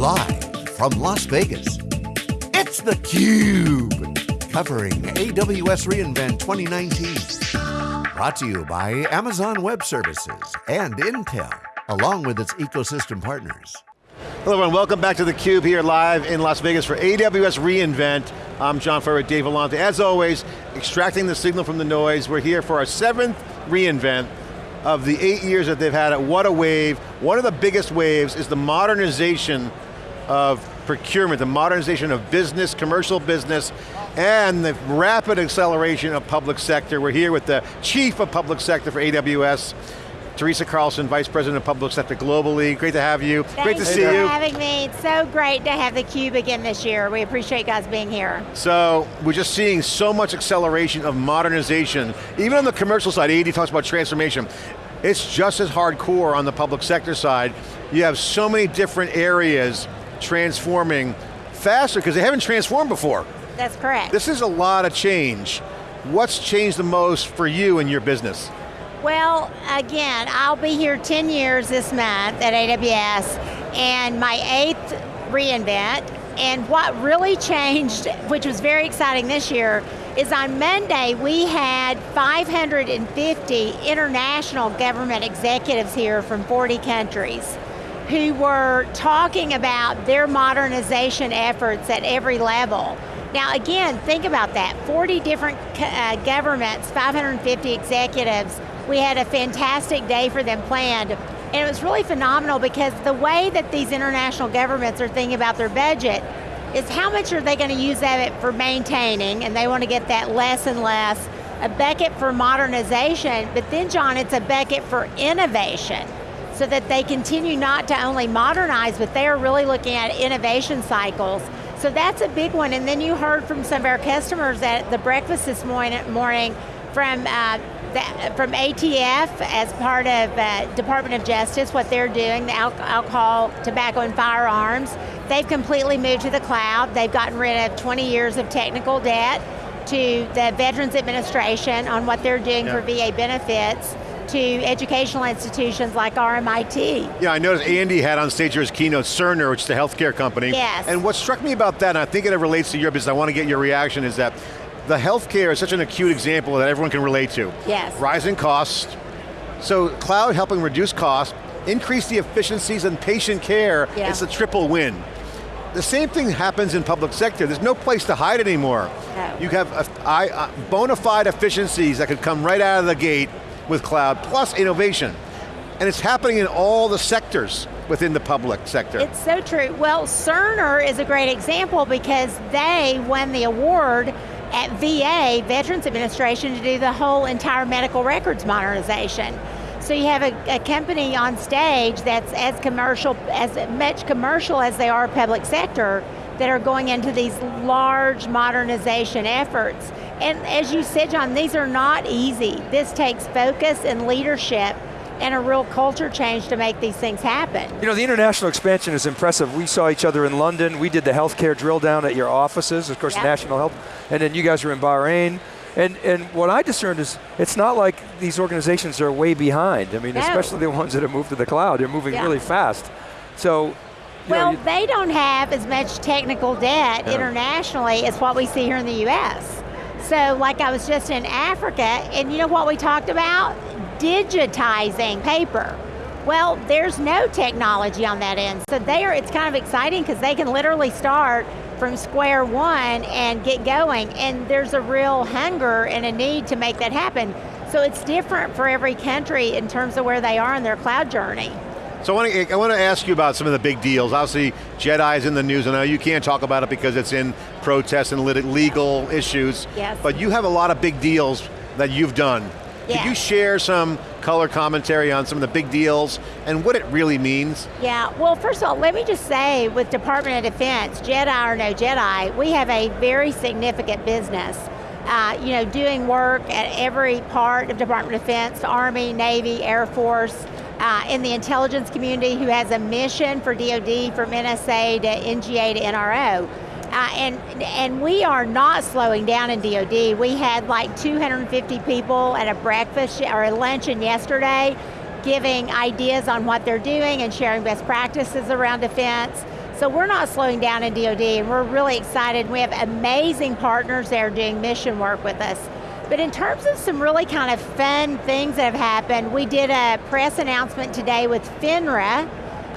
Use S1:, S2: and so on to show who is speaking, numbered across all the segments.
S1: Live from Las Vegas, it's theCUBE. Covering AWS reInvent 2019. Brought to you by Amazon Web Services and Intel, along with its ecosystem partners.
S2: Hello everyone, welcome back to theCUBE here live in Las Vegas for AWS reInvent. I'm John Furrier, Dave Vellante. As always, extracting the signal from the noise. We're here for our seventh reInvent of the eight years that they've had it. What a wave. One of the biggest waves is the modernization of procurement, the modernization of business, commercial business, and the rapid acceleration of public sector. We're here with the Chief of Public Sector for AWS, Teresa Carlson, Vice President of Public Sector globally. Great to have you. Great to see you.
S3: Thanks for having me. It's so great to have theCUBE again this year. We appreciate you guys being here.
S2: So, we're just seeing so much acceleration of modernization. Even on the commercial side, AD talks about transformation. It's just as hardcore on the public sector side. You have so many different areas transforming faster because they haven't transformed before.
S3: That's correct.
S2: This is a lot of change. What's changed the most for you and your business?
S3: Well, again, I'll be here 10 years this month at AWS, and my eighth reInvent, and what really changed, which was very exciting this year, is on Monday we had 550 international government executives here from 40 countries who were talking about their modernization efforts at every level. Now again, think about that, 40 different uh, governments, 550 executives, we had a fantastic day for them planned. And it was really phenomenal because the way that these international governments are thinking about their budget is how much are they going to use of it for maintaining, and they want to get that less and less, a bucket for modernization, but then John, it's a bucket for innovation so that they continue not to only modernize, but they are really looking at innovation cycles. So that's a big one, and then you heard from some of our customers at the breakfast this morning, morning from uh, the, from ATF as part of uh, Department of Justice, what they're doing, the al alcohol, tobacco, and firearms. They've completely moved to the cloud. They've gotten rid of 20 years of technical debt to the Veterans Administration on what they're doing yeah. for VA benefits to educational institutions like RMIT.
S2: Yeah, I noticed Andy had on stage here his keynote Cerner, which is the healthcare company.
S3: Yes.
S2: And what struck me about that, and I think it relates to your business, I want to get your reaction, is that the healthcare is such an acute example that everyone can relate to.
S3: Yes.
S2: Rising costs, so cloud helping reduce costs, increase the efficiencies in patient care, yeah. it's a triple win. The same thing happens in public sector. There's no place to hide anymore.
S3: No.
S2: You have a, I, uh, bona fide efficiencies that could come right out of the gate with cloud, plus innovation. And it's happening in all the sectors within the public sector.
S3: It's so true. Well, Cerner is a great example because they won the award at VA, Veterans Administration, to do the whole entire medical records modernization. So you have a, a, company on stage that's as commercial, as much commercial as they are public sector, that are going into these large modernization efforts. And as you said, John, these are not easy. This takes focus and leadership and a real culture change to make these things happen.
S4: You know, the international expansion is impressive. We saw each other in London. We did the healthcare drill down at your offices, of course, yep. National Health, and then you guys were in Bahrain. And, and what I discerned is, it's not like these organizations are way behind. I mean,
S3: no.
S4: especially the ones that have moved to the cloud, they're moving really fast. So,
S3: well, they don't have as much technical debt yeah. internationally as what we see here in the US. So like I was just in Africa, and you know what we talked about? digitizing paper. Well, there's no technology on that end. So there, it's kind of exciting because they can literally start from square one and get going. And there's a real hunger and a need to make that happen. So it's different for every country in terms of where they are in their cloud journey.
S2: So I want, to, I want to ask you about some of the big deals. Obviously, JEDI is in the news. And I know you can't talk about it because it's in protests and legal issues.
S3: Yes.
S2: But you have a lot of big deals that you've done. Could you share some color commentary on some of the big deals and what it really means?
S3: Yeah, well first of all, let me just say with Department of Defense, JEDI or no JEDI, we have a very significant business. Uh, you know, doing work at every part of Department of Defense, Army, Navy, Air Force, uh, in the intelligence community who has a mission for DoD, from NSA to NGA to NRO. Uh, and, and we are not slowing down in DoD. We had like 250 people at a breakfast or a luncheon yesterday giving ideas on what they're doing and sharing best practices around defense. So we're not slowing down in DoD, and we're really excited. We have amazing partners there doing mission work with us. But in terms of some really kind of fun things that have happened, we did a press announcement today with FINRA,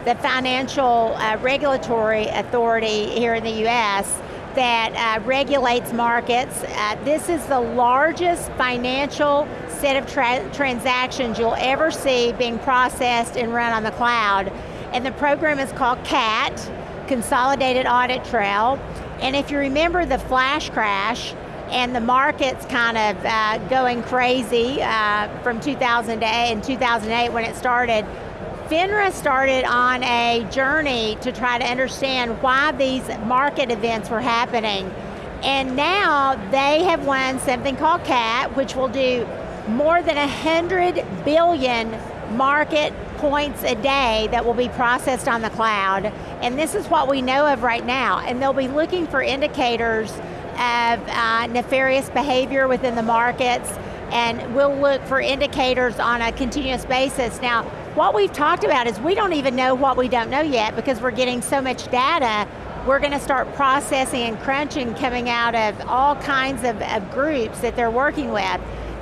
S3: the Financial uh, Regulatory Authority here in the US, that uh, regulates markets. Uh, this is the largest financial set of tra transactions you'll ever see being processed and run on the cloud. And the program is called CAT, Consolidated Audit Trail. And if you remember the flash crash, and the market's kind of uh, going crazy uh, from 2008 and 2008 when it started, FINRA started on a journey to try to understand why these market events were happening. And now they have won something called CAT, which will do more than 100 billion market points a day that will be processed on the cloud. And this is what we know of right now. And they'll be looking for indicators of uh, nefarious behavior within the markets, and we'll look for indicators on a continuous basis. Now, what we've talked about is we don't even know what we don't know yet because we're getting so much data we're going to start processing and crunching coming out of all kinds of, of, groups that they're working with.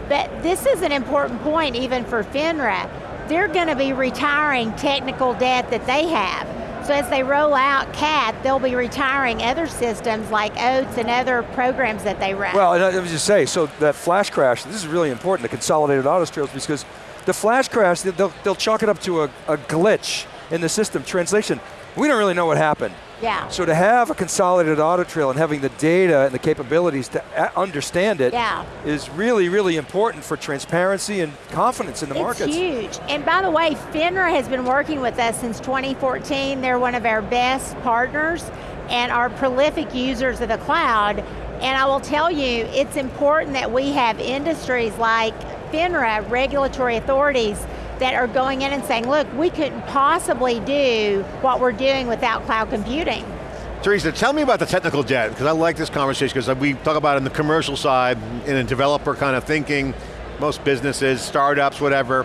S3: But this is an important point even for FINRA. They're going to be retiring technical debt that they have. So as they roll out CAT, they'll be retiring other systems like OATS and other programs that they run.
S4: Well, I was just say, so that flash crash, this is really important, the consolidated audit trails, because the flash crash, they'll, they'll chalk it up to a, a glitch in the system. Translation, we don't really know what happened.
S3: Yeah.
S4: So to have a consolidated audit trail and having the data and the capabilities to uh, understand it
S3: yeah.
S4: is really, really important for transparency and confidence in the
S3: it's
S4: markets.
S3: It's huge. And by the way, FINRA has been working with us since 2014. They're one of our best partners and are prolific users of the cloud. And I will tell you, it's important that we have industries like FINRA, regulatory authorities, that are going in and saying, look, we couldn't possibly do what we're doing without cloud computing.
S2: Teresa, tell me about the technical debt, because I like this conversation, because we talk about it in the commercial side, in a developer kind of thinking, most businesses, startups, whatever.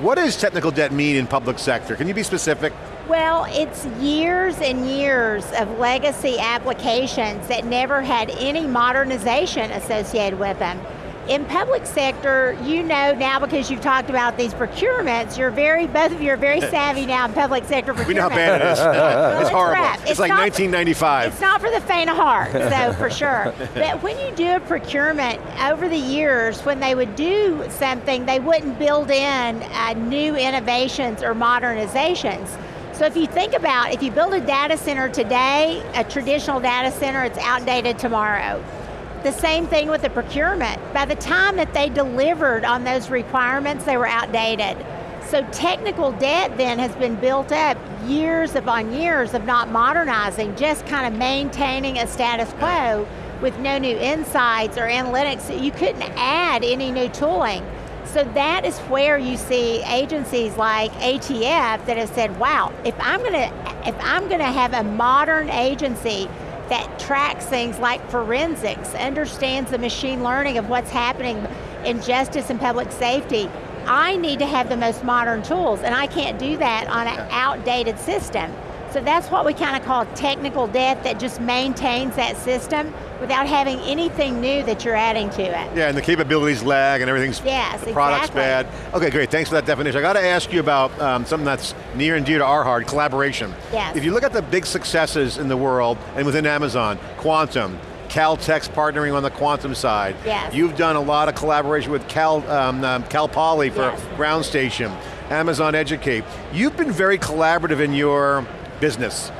S2: What does technical debt mean in public sector? Can you be specific?
S3: Well, it's years and years of legacy applications that never had any modernization associated with them in public sector, you know now because you've talked about these procurements, you're very, both of you are very savvy now in public sector procurement.
S2: We know how bad it is. well, it's, horrible. It's,
S3: it's
S2: like
S3: not,
S2: 1995.
S3: It's not for the faint of heart, so for sure. But when you do a procurement, over the years, when they would do something, they wouldn't build in uh, new innovations or modernizations. So if you think about, if you build a data center today, a traditional data center, it's outdated tomorrow. The same thing with the procurement. By the time that they delivered on those requirements, they were outdated. So technical debt then has been built up years upon years of not modernizing, just kind of maintaining a status quo with no new insights or analytics. You couldn't add any new tooling. So that is where you see agencies like ATF that have said, wow, if I'm going to, if I'm going to have a modern agency that tracks things like forensics, understands the machine learning of what's happening in justice and public safety. I need to have the most modern tools, and I can't do that on an outdated system. So that's what we kind of call technical debt that just maintains that system without having anything new that you're adding to it.
S2: Yeah, and the capabilities lag and everything's,
S3: yes,
S2: the product's bad. Okay, great, thanks for that definition. I got to ask you about um, something that's near and dear to our heart, collaboration.
S3: Yes.
S2: If you look at the big successes in the world and within Amazon, Quantum, Caltech's partnering on the quantum side.
S3: Yes.
S2: You've done a lot of collaboration with Cal, um, um, Cal Poly for
S3: yes.
S2: Ground Station, Amazon Educate. You've been very collaborative in your business.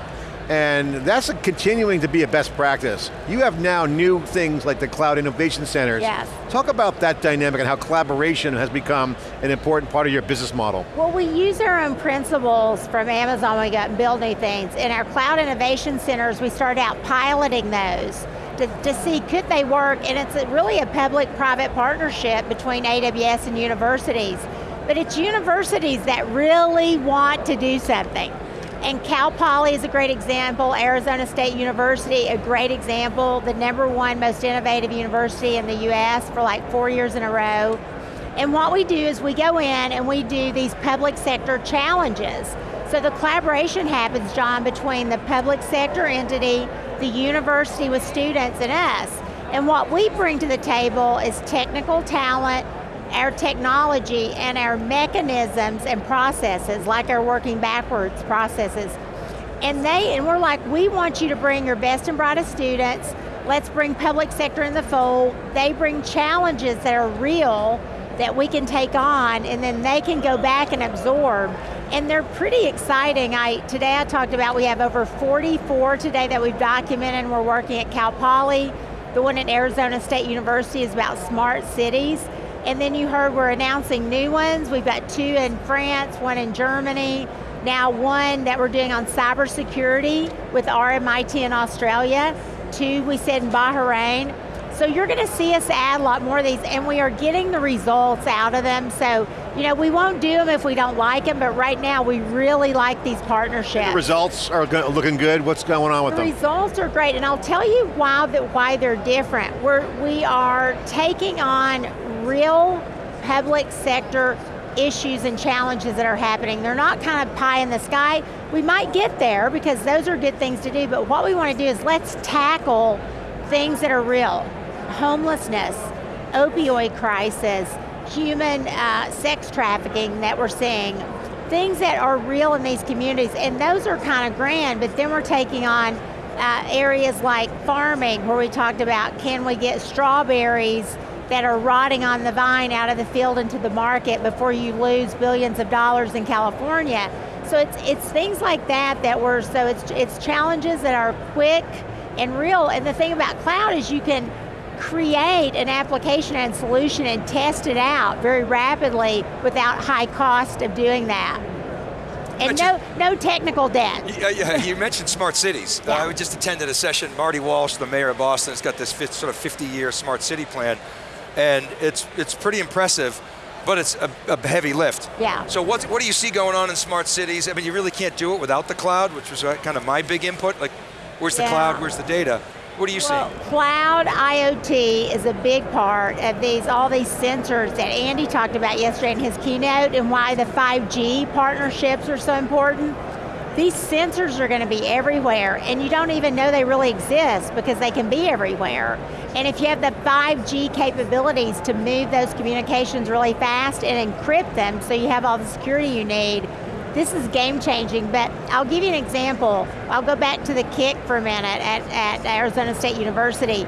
S2: And that's continuing to be a best practice. You have now new things like the Cloud Innovation Centers.
S3: Yes.
S2: Talk about that dynamic and how collaboration has become an important part of your business model.
S3: Well, we use our own principles from Amazon when we got and build new things. In our Cloud Innovation Centers, we started out piloting those to, to see could they work, and it's a, really a public-private partnership between AWS and universities. But it's universities that really want to do something. And Cal Poly is a great example, Arizona State University, a great example, the number one most innovative university in the US for like four years in a row. And what we do is we go in and we do these public sector challenges. So the collaboration happens, John, between the public sector entity, the university with students, and us. And what we bring to the table is technical talent, our technology, and our mechanisms and processes, like our working backwards processes. And they, and we're like, we want you to bring your best and brightest students, let's bring public sector in the fold, they bring challenges that are real, that we can take on, and then they can go back and absorb. And they're pretty exciting. I, today I talked about we have over 44 today that we've documented, and we're working at Cal Poly. The one at Arizona State University is about smart cities. And then you heard we're announcing new ones. We've got two in France, one in Germany, now one that we're doing on cybersecurity with RMIT in Australia, two we said in Bahrain. So you're going to see us add a lot more of these, and we are getting the results out of them. So, you know, we won't do them if we don't like them, but right now we really like these partnerships.
S2: The results are looking good. What's going on with
S3: the
S2: them?
S3: The results are great, and I'll tell you why, that, why they're different. We're, we are taking on real public sector issues and challenges that are happening. They're not kind of pie in the sky. We might get there because those are good things to do, but what we want to do is let's tackle things that are real. Homelessness, opioid crisis, human uh, sex trafficking that we're seeing, things that are real in these communities, and those are kind of grand, but then we're taking on uh, areas like farming, where we talked about can we get strawberries that are rotting on the vine out of the field into the market before you lose billions of dollars in California. So it's, it's things like that that we're, so it's, it's challenges that are quick and real. And the thing about cloud is you can create an application and solution and test it out very rapidly without high cost of doing that. And no, no technical debt.
S4: Yeah, yeah, you mentioned smart cities. Yeah. Uh, I just attended a session, Marty Walsh, the mayor of Boston, has got this sort of 50 year smart city plan and it's it's pretty impressive, but it's a, a, heavy lift.
S3: Yeah.
S4: So what what do you see going on in smart cities? I mean, you really can't do it without the cloud, which was uh, kind of my big input. Like, where's the yeah. cloud? Where's the data? What do you
S3: well,
S4: see?
S3: Cloud IoT is a big part of these, all these sensors that Andy talked about yesterday in his keynote and why the 5G partnerships are so important. These sensors are going to be everywhere and you don't even know they really exist because they can be everywhere. And if you have the 5G capabilities to move those communications really fast and encrypt them so you have all the security you need, this is game changing, but I'll give you an example. I'll go back to the kick for a minute at, at Arizona State University.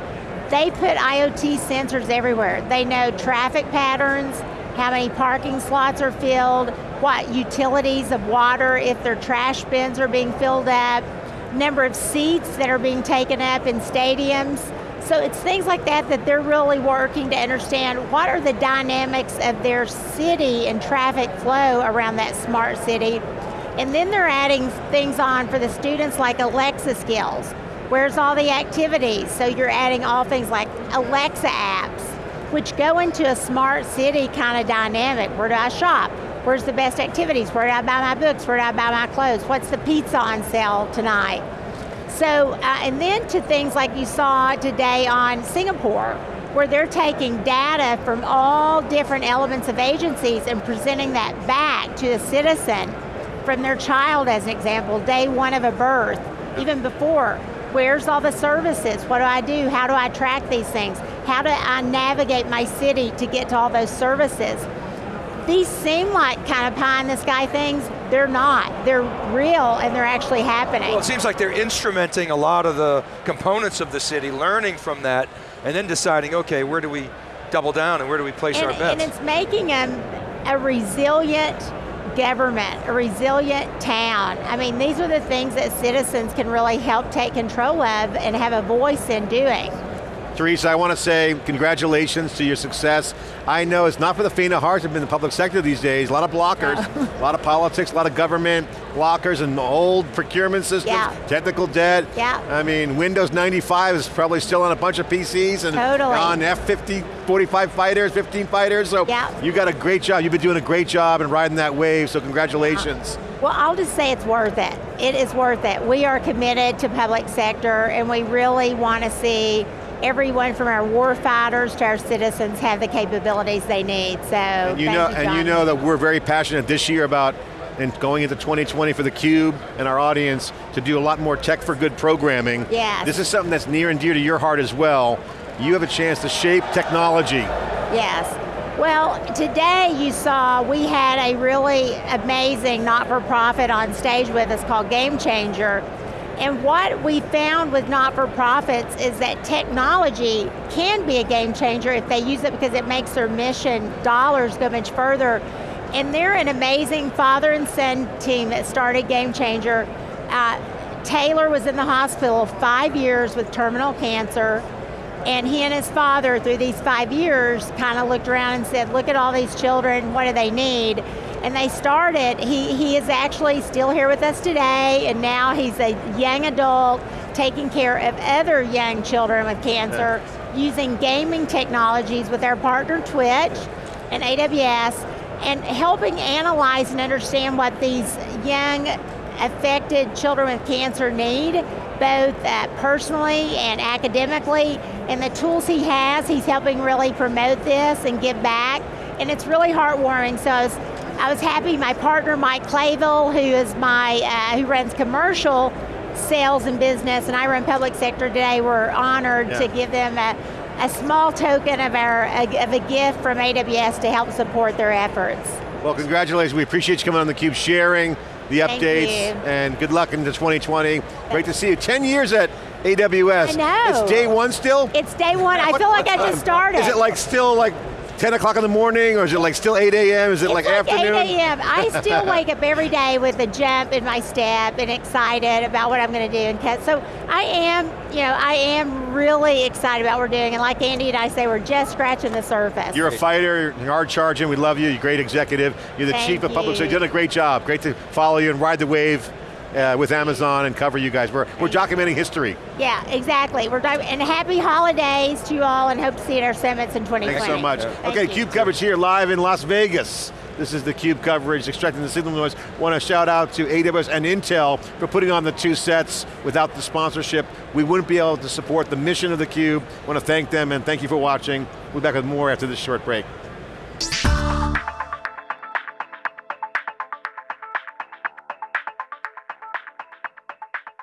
S3: They put IoT sensors everywhere. They know traffic patterns, how many parking slots are filled, what utilities of water, if their trash bins are being filled up, number of seats that are being taken up in stadiums. So it's things like that that they're really working to understand what are the dynamics of their city and traffic flow around that smart city. And then they're adding things on for the students like Alexa skills. Where's all the activities? So you're adding all things like Alexa apps, which go into a smart city kind of dynamic. Where do I shop? Where's the best activities? Where do I buy my books? Where do I buy my clothes? What's the pizza on sale tonight? So, uh, and then to things like you saw today on Singapore, where they're taking data from all different elements of agencies and presenting that back to a citizen from their child as an example, day one of a birth, even before. Where's all the services? What do I do? How do I track these things? How do I navigate my city to get to all those services? These seem like kind of pie in the sky things. They're not. They're real and they're actually happening.
S4: Well, it seems like they're instrumenting a lot of the components of the city, learning from that, and then deciding, okay, where do we double down and where do we place
S3: and,
S4: our bets?
S3: And it's making them a resilient government, a resilient town. I mean, these are the things that citizens can really help take control of and have a voice in doing.
S2: Teresa, I want to say congratulations to your success. I know it's not for the faint of heart to be in the public sector these days. A lot of blockers, oh. a lot of politics, a lot of government blockers and old procurement systems,
S3: yeah.
S2: technical debt.
S3: Yeah.
S2: I mean, Windows 95 is probably still on a bunch of PCs and
S3: totally.
S2: on F-50, 45 fighters, 15 fighters, so
S3: yeah.
S2: you got a great job. You've been doing a great job and riding that wave, so congratulations. Uh-huh.
S3: Well, I'll just say it's worth it. It is worth it. We are committed to public sector and we really want to see everyone from our war fighters to our citizens have the capabilities they need. So
S2: and you know,
S3: you,
S2: and you know that we're very passionate this year about and going into 2020 for theCUBE and our audience to do a lot more tech for good programming.
S3: Yes.
S2: This is something that's near and dear to your heart as well. You have a chance to shape technology.
S3: Yes. Well, today you saw we had a really amazing not-for-profit on stage with us called Game Changer. And what we found with not-for-profits is that technology can be a game changer if they use it because it makes their mission dollars go much further and they're an amazing father and son team that started Game Changer. Uh, Taylor was in the hospital five years with terminal cancer, and he and his father, through these five years, kind of looked around and said, look at all these children, what do they need? And they started, he, he is actually still here with us today, and now he's a young adult taking care of other young children with cancer using gaming technologies with our partner Twitch and AWS, and helping analyze and understand what these young affected children with cancer need, both uh, personally and academically, and the tools he has, he's helping really promote this and give back, and it's really heartwarming, so I was, I was happy my partner Mike Clayville, who is my, uh, who runs commercial sales and business, and I run public sector today, we're honored
S2: yeah.
S3: to give them a, a small token of, our, of a gift from AWS to help support their efforts.
S2: Well, congratulations. We appreciate you coming on theCUBE, sharing the updates, and good luck into 2020. Great to see you. 10 years at AWS.
S3: I know.
S2: It's day one still?
S3: It's day one, I feel like I just started.
S2: Is it like still like 10 o'clock in the morning, or is it like still 8 a.m.? Is it
S3: It's
S2: like, afternoon?
S3: 8 a.m. I still wake up every day with a jump in my step and excited about what I'm going to do. And cut. so I am, you know, I am really excited about what we're doing. And like Andy and I say, we're just scratching the surface.
S2: You're a fighter, you're hard charging, we love you, you're a great executive. You're the
S3: Thank
S2: chief of public, so
S3: you.
S2: you've done a great job. Great to follow you and ride the wave uh, with Amazon and cover you guys. We're, we're documenting history.
S3: yeah, exactly. We're and happy holidays to you all and hope to see you at our summits in 2020.
S2: Thanks so much.
S3: Thank
S2: okay. CUBE coverage here live in Las Vegas. This is the CUBE coverage, extracting the signal noise. Want to shout out to AWS and Intel for putting on the two sets. Without the sponsorship, we wouldn't be able to support the mission of the CUBE. Want to thank them and thank you for watching. We'll be back with more after this short break.